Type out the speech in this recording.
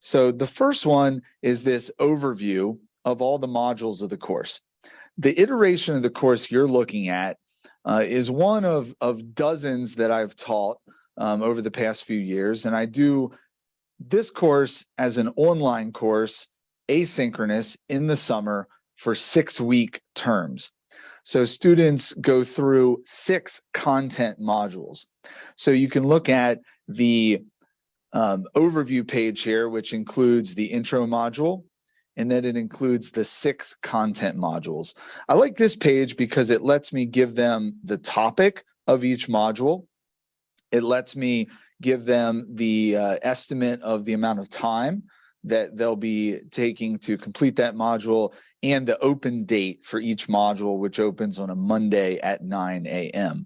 So the first one is this overview of all the modules of the course. The iteration of the course you're looking at uh, is one of, of dozens that I've taught um, over the past few years. And I do this course as an online course, asynchronous in the summer for six week terms. So students go through six content modules. So you can look at the um, overview page here, which includes the intro module, and then it includes the six content modules. I like this page because it lets me give them the topic of each module. It lets me give them the uh, estimate of the amount of time that they'll be taking to complete that module and the open date for each module, which opens on a Monday at 9 a.m.